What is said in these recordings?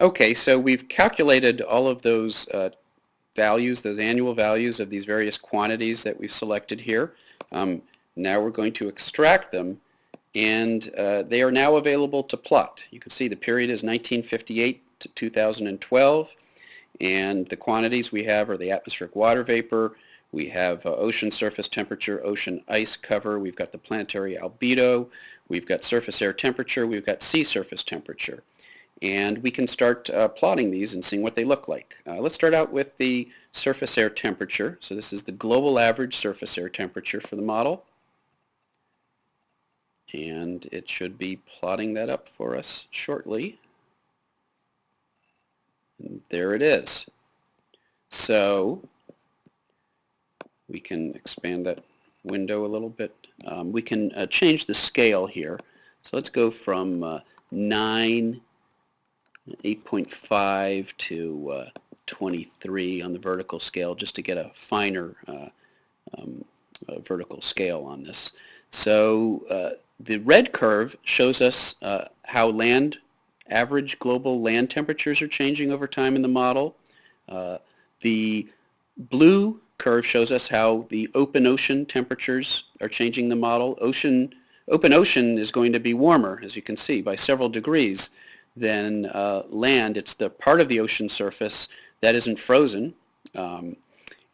Okay, so we've calculated all of those uh, values, those annual values of these various quantities that we've selected here. Um, now we're going to extract them and uh, they are now available to plot. You can see the period is 1958 to 2012 and the quantities we have are the atmospheric water vapor, we have uh, ocean surface temperature, ocean ice cover, we've got the planetary albedo, we've got surface air temperature, we've got sea surface temperature and we can start uh, plotting these and seeing what they look like. Uh, let's start out with the surface air temperature. So this is the global average surface air temperature for the model. And it should be plotting that up for us shortly. And there it is. So we can expand that window a little bit. Um, we can uh, change the scale here. So let's go from uh, 9 8.5 to uh, 23 on the vertical scale just to get a finer uh, um, vertical scale on this. So uh, the red curve shows us uh, how land average global land temperatures are changing over time in the model. Uh, the blue curve shows us how the open ocean temperatures are changing the model. Ocean, open ocean is going to be warmer, as you can see, by several degrees than uh, land. It's the part of the ocean surface that isn't frozen. Um,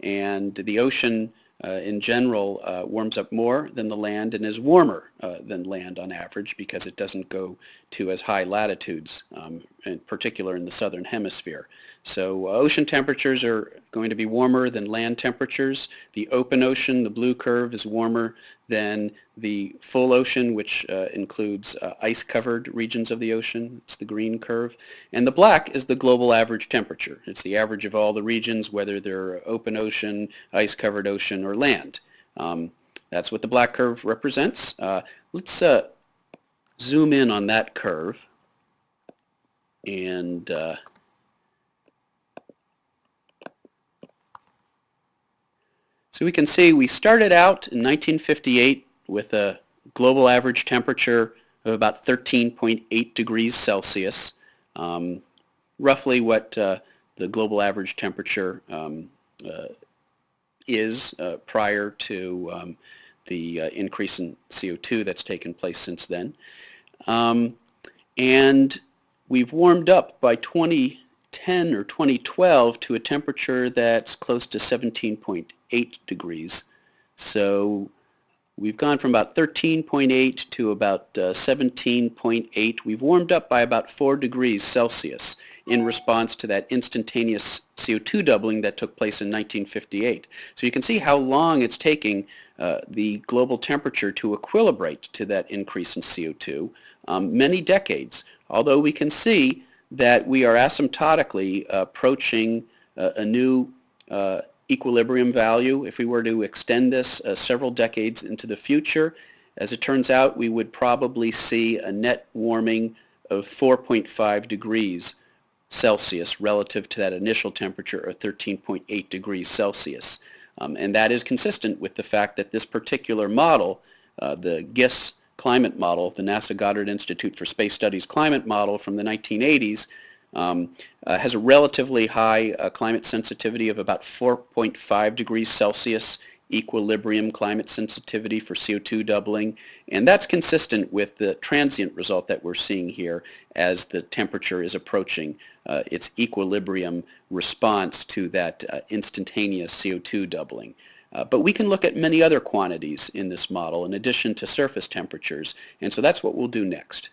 and the ocean uh, in general uh, warms up more than the land and is warmer uh, than land on average because it doesn't go to as high latitudes, um, in particular in the southern hemisphere. So uh, ocean temperatures are going to be warmer than land temperatures. The open ocean, the blue curve, is warmer than the full ocean, which uh, includes uh, ice-covered regions of the ocean. It's the green curve. And the black is the global average temperature. It's the average of all the regions, whether they're open ocean, ice-covered ocean, or land. Um, that's what the black curve represents. Uh, let's uh, zoom in on that curve and uh, So we can see we started out in 1958 with a global average temperature of about 13.8 degrees Celsius, um, roughly what uh, the global average temperature um, uh, is uh, prior to um, the uh, increase in CO2 that's taken place since then. Um, and we've warmed up by 2010 or 2012 to a temperature that's close to 17.8 degrees. So we've gone from about 13.8 to about uh, 17.8. We've warmed up by about 4 degrees Celsius in response to that instantaneous CO2 doubling that took place in 1958. So you can see how long it's taking uh, the global temperature to equilibrate to that increase in CO2, um, many decades. Although we can see that we are asymptotically approaching uh, a new uh, equilibrium value if we were to extend this uh, several decades into the future. As it turns out, we would probably see a net warming of 4.5 degrees Celsius relative to that initial temperature of 13.8 degrees Celsius. Um, and that is consistent with the fact that this particular model, uh, the GISS climate model, the NASA Goddard Institute for Space Studies climate model from the 1980s, um, uh, has a relatively high uh, climate sensitivity of about 4.5 degrees Celsius equilibrium climate sensitivity for CO2 doubling and that's consistent with the transient result that we're seeing here as the temperature is approaching uh, its equilibrium response to that uh, instantaneous CO2 doubling. Uh, but we can look at many other quantities in this model in addition to surface temperatures and so that's what we'll do next.